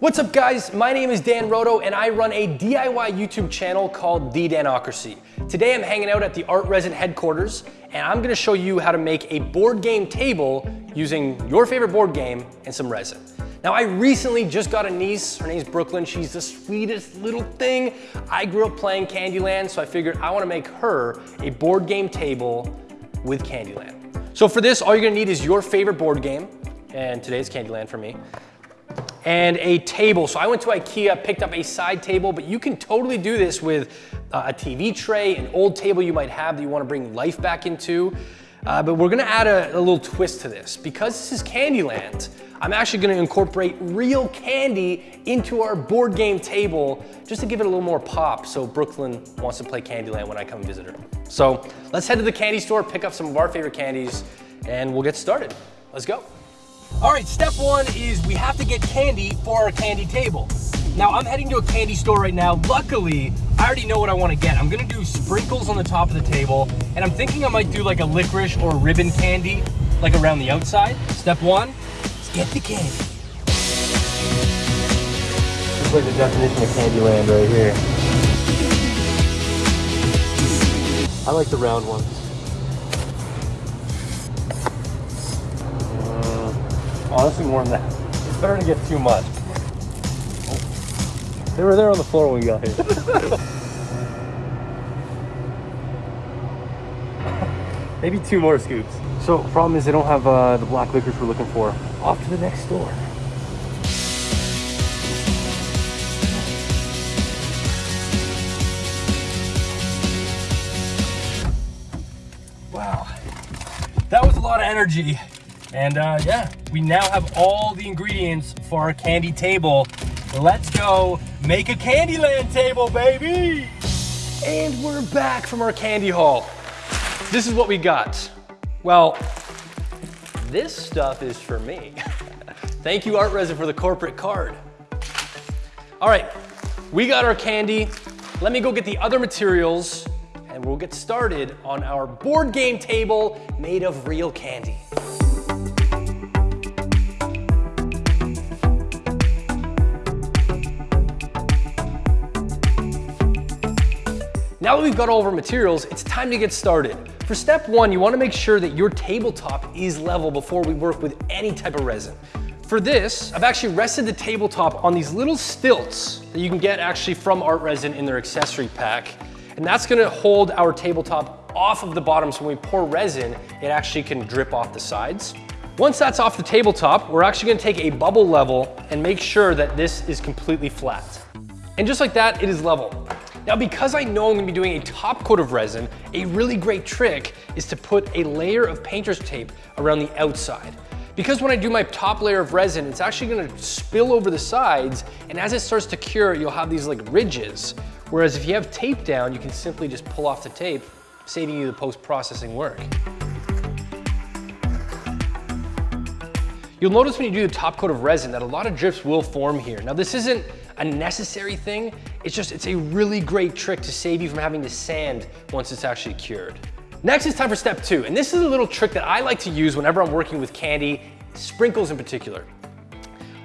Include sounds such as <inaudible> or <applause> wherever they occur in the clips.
What's up guys? My name is Dan Roto and I run a DIY YouTube channel called The Danocracy. Today I'm hanging out at the Art Resin headquarters and I'm gonna show you how to make a board game table using your favorite board game and some resin. Now I recently just got a niece, her name's Brooklyn, she's the sweetest little thing. I grew up playing Candyland so I figured I wanna make her a board game table with Candyland. So for this, all you're gonna need is your favorite board game, and today's Candyland for me and a table. So I went to Ikea, picked up a side table, but you can totally do this with uh, a TV tray, an old table you might have that you wanna bring life back into. Uh, but we're gonna add a, a little twist to this. Because this is Candyland, I'm actually gonna incorporate real candy into our board game table just to give it a little more pop so Brooklyn wants to play Candyland when I come visit her. So let's head to the candy store, pick up some of our favorite candies, and we'll get started. Let's go. All right, step one is we have to get candy for our candy table. Now I'm heading to a candy store right now. Luckily, I already know what I want to get. I'm gonna do sprinkles on the top of the table, and I'm thinking I might do like a licorice or ribbon candy, like around the outside. Step one, let's get the candy. This is like the definition of Candyland right here. I like the round ones. Honestly, more than that. It's better to get too much. They were there on the floor when we got here. <laughs> Maybe two more scoops. So problem is they don't have uh, the black licorice we're looking for. Off to the next store. Wow, that was a lot of energy. And uh, yeah, we now have all the ingredients for our candy table. Let's go make a Candyland table, baby! And we're back from our candy haul. This is what we got. Well, this stuff is for me. <laughs> Thank you, Art Resin, for the corporate card. All right, we got our candy. Let me go get the other materials and we'll get started on our board game table made of real candy. Now that we've got all of our materials, it's time to get started. For step one, you wanna make sure that your tabletop is level before we work with any type of resin. For this, I've actually rested the tabletop on these little stilts that you can get actually from Art Resin in their accessory pack. And that's gonna hold our tabletop off of the bottom so when we pour resin, it actually can drip off the sides. Once that's off the tabletop, we're actually gonna take a bubble level and make sure that this is completely flat. And just like that, it is level. Now, because I know I'm gonna be doing a top coat of resin, a really great trick is to put a layer of painter's tape around the outside. Because when I do my top layer of resin, it's actually gonna spill over the sides, and as it starts to cure, you'll have these like ridges. Whereas if you have tape down, you can simply just pull off the tape, saving you the post-processing work. You'll notice when you do the top coat of resin that a lot of drips will form here. Now this isn't a necessary thing, it's just, it's a really great trick to save you from having to sand once it's actually cured. Next it's time for step two, and this is a little trick that I like to use whenever I'm working with candy, sprinkles in particular.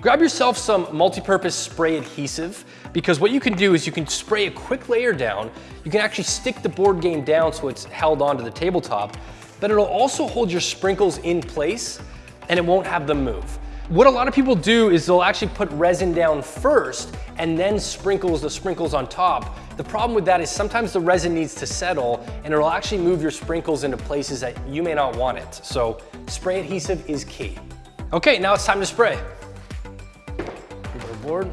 Grab yourself some multi-purpose spray adhesive because what you can do is you can spray a quick layer down. You can actually stick the board game down so it's held onto the tabletop, but it'll also hold your sprinkles in place and it won't have them move. What a lot of people do is they'll actually put resin down first and then sprinkles the sprinkles on top. The problem with that is sometimes the resin needs to settle and it'll actually move your sprinkles into places that you may not want it. So spray adhesive is key. Okay, now it's time to spray. board.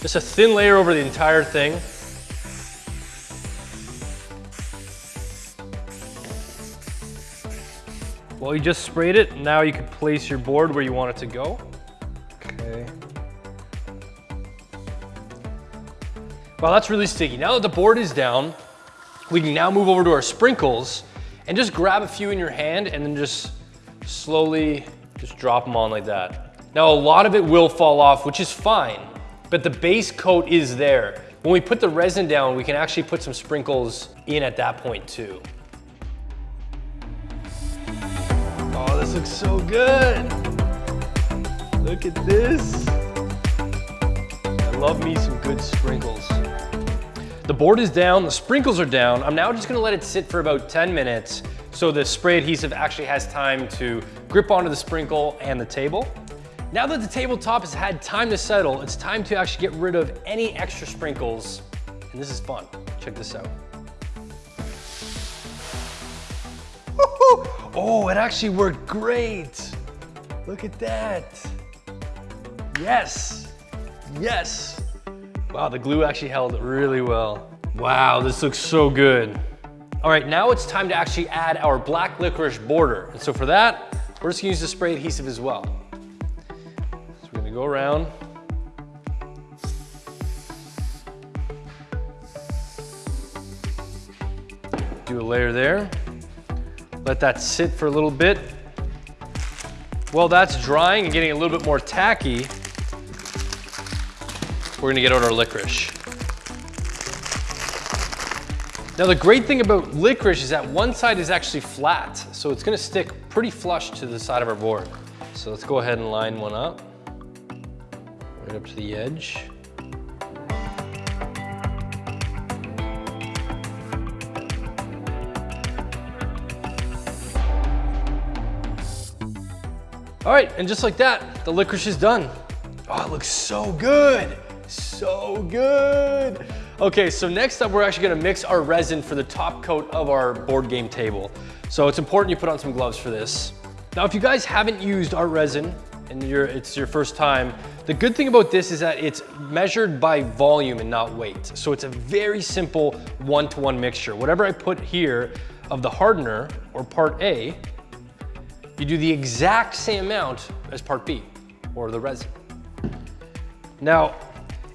Just a thin layer over the entire thing. Well, you just sprayed it. Now you can place your board where you want it to go. Okay. Well, that's really sticky. Now that the board is down, we can now move over to our sprinkles and just grab a few in your hand and then just slowly just drop them on like that. Now, a lot of it will fall off, which is fine, but the base coat is there. When we put the resin down, we can actually put some sprinkles in at that point too. This looks so good. Look at this. I love me some good sprinkles. The board is down, the sprinkles are down. I'm now just gonna let it sit for about 10 minutes so the spray adhesive actually has time to grip onto the sprinkle and the table. Now that the tabletop has had time to settle, it's time to actually get rid of any extra sprinkles. And this is fun. Check this out. Oh, it actually worked great. Look at that. Yes, yes. Wow, the glue actually held really well. Wow, this looks so good. All right, now it's time to actually add our black licorice border. And so for that, we're just gonna use the spray adhesive as well. So we're gonna go around. Do a layer there. Let that sit for a little bit. While that's drying and getting a little bit more tacky, we're gonna get out our licorice. Now the great thing about licorice is that one side is actually flat, so it's gonna stick pretty flush to the side of our board. So let's go ahead and line one up, right up to the edge. All right, and just like that, the licorice is done. Oh, it looks so good. So good. Okay, so next up, we're actually gonna mix our resin for the top coat of our board game table. So it's important you put on some gloves for this. Now, if you guys haven't used art resin and it's your first time, the good thing about this is that it's measured by volume and not weight. So it's a very simple one-to-one -one mixture. Whatever I put here of the hardener or part A, you do the exact same amount as part B or the resin. Now,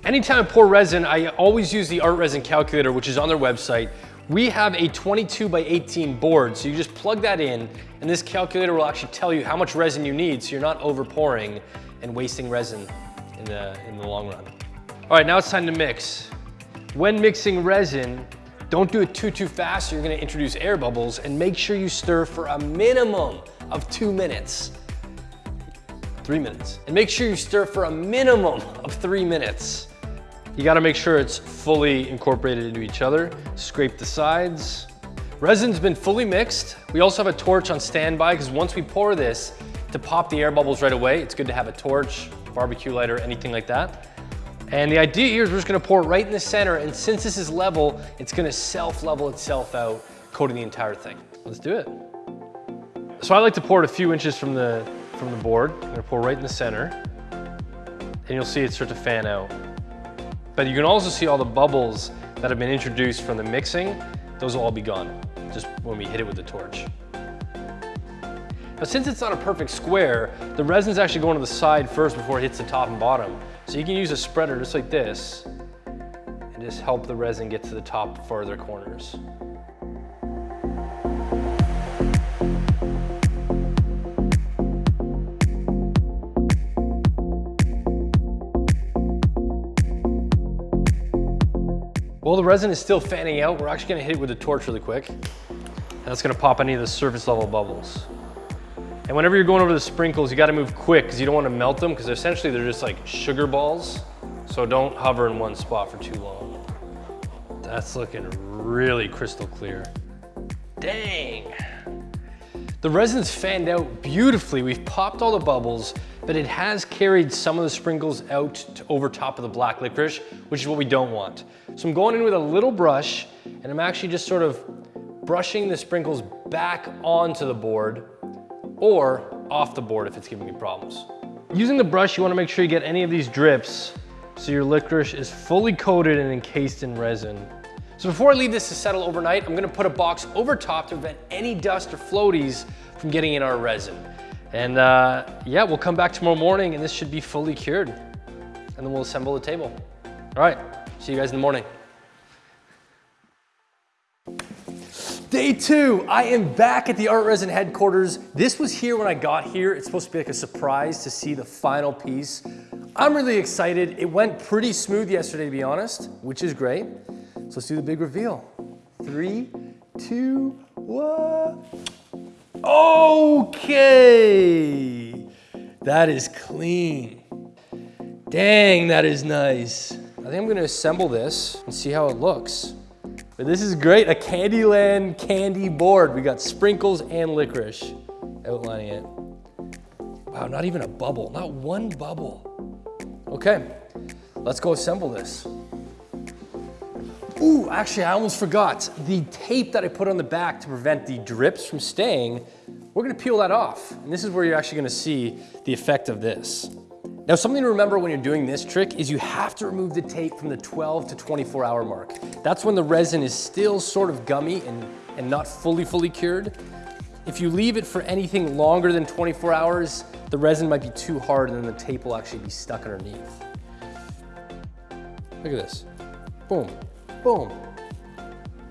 anytime I pour resin, I always use the art resin calculator, which is on their website. We have a 22 by 18 board, so you just plug that in, and this calculator will actually tell you how much resin you need, so you're not over pouring and wasting resin in the, in the long run. All right, now it's time to mix. When mixing resin, don't do it too, too fast, you're gonna introduce air bubbles, and make sure you stir for a minimum of two minutes three minutes. And make sure you stir for a minimum of three minutes. You gotta make sure it's fully incorporated into each other. Scrape the sides. Resin's been fully mixed. We also have a torch on standby because once we pour this, to pop the air bubbles right away, it's good to have a torch, barbecue lighter, anything like that. And the idea here is we're just gonna pour it right in the center, and since this is level, it's gonna self-level itself out, coating the entire thing. Let's do it. So I like to pour it a few inches from the from the board. I'm gonna pour right in the center and you'll see it start to fan out. But you can also see all the bubbles that have been introduced from the mixing. Those will all be gone just when we hit it with the torch. Now since it's not a perfect square, the resin's actually going to the side first before it hits the top and bottom. So you can use a spreader just like this and just help the resin get to the top farther corners. While the resin is still fanning out, we're actually gonna hit it with a torch really quick. And that's gonna pop any of the surface level bubbles. And whenever you're going over the sprinkles, you gotta move quick because you don't wanna melt them because essentially they're just like sugar balls. So don't hover in one spot for too long. That's looking really crystal clear. Dang. The resin's fanned out beautifully. We've popped all the bubbles, but it has carried some of the sprinkles out to over top of the black licorice, which is what we don't want. So I'm going in with a little brush and I'm actually just sort of brushing the sprinkles back onto the board or off the board if it's giving me problems. Using the brush, you wanna make sure you get any of these drips so your licorice is fully coated and encased in resin. So before I leave this to settle overnight, I'm gonna put a box over top to prevent any dust or floaties from getting in our resin. And uh, yeah, we'll come back tomorrow morning and this should be fully cured. And then we'll assemble the table. All right, see you guys in the morning. Day two, I am back at the Art Resin headquarters. This was here when I got here. It's supposed to be like a surprise to see the final piece. I'm really excited. It went pretty smooth yesterday, to be honest, which is great. So let's do the big reveal. Three, two, one. Okay. That is clean. Dang, that is nice. I think I'm gonna assemble this and see how it looks. But this is great, a Candyland candy board. We got sprinkles and licorice outlining it. Wow, not even a bubble, not one bubble. Okay, let's go assemble this. Ooh, actually, I almost forgot. The tape that I put on the back to prevent the drips from staying, we're gonna peel that off. And this is where you're actually gonna see the effect of this. Now, something to remember when you're doing this trick is you have to remove the tape from the 12 to 24 hour mark. That's when the resin is still sort of gummy and, and not fully, fully cured. If you leave it for anything longer than 24 hours, the resin might be too hard and then the tape will actually be stuck underneath. Look at this. Boom, boom.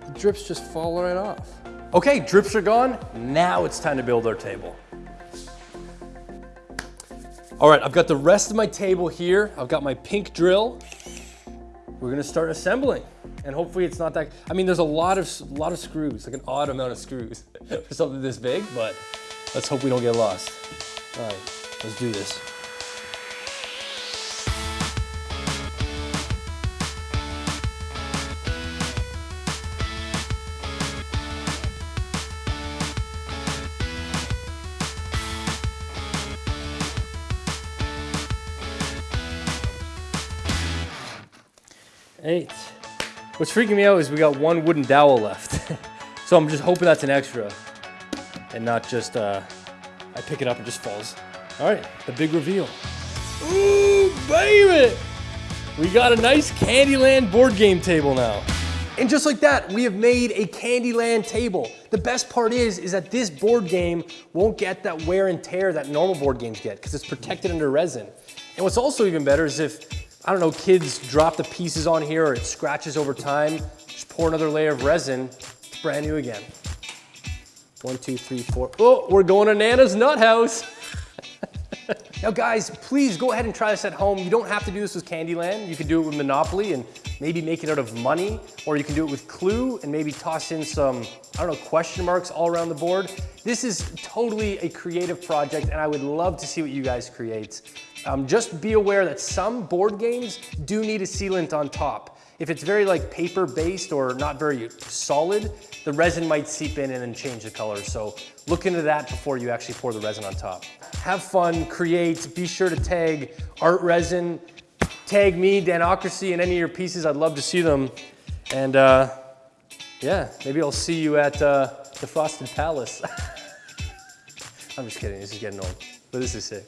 The drips just fall right off. Okay, drips are gone. Now it's time to build our table. All right, I've got the rest of my table here. I've got my pink drill. We're gonna start assembling. And hopefully it's not that, I mean, there's a lot of, a lot of screws, like an odd amount of screws <laughs> for something this big, but let's hope we don't get lost. All right, let's do this. Eight. What's freaking me out is we got one wooden dowel left. <laughs> so I'm just hoping that's an extra and not just, uh, I pick it up and just falls. All right, the big reveal. Ooh, baby! We got a nice Candyland board game table now. And just like that, we have made a Candyland table. The best part is, is that this board game won't get that wear and tear that normal board games get because it's protected under resin. And what's also even better is if I don't know, kids drop the pieces on here or it scratches over time, just pour another layer of resin, it's brand new again. One, two, three, four. Oh, we're going to Nana's Nut House. <laughs> now guys, please go ahead and try this at home. You don't have to do this with Candyland. You can do it with Monopoly and maybe make it out of money, or you can do it with Clue and maybe toss in some, I don't know, question marks all around the board. This is totally a creative project and I would love to see what you guys create. Um, just be aware that some board games do need a sealant on top. If it's very like paper based or not very solid, the resin might seep in and then change the color. So look into that before you actually pour the resin on top. Have fun, create, be sure to tag Art Resin, tag me, Danocracy, and any of your pieces. I'd love to see them. And uh, yeah, maybe I'll see you at uh, the Frosted Palace. <laughs> I'm just kidding, this is getting old, but this is sick.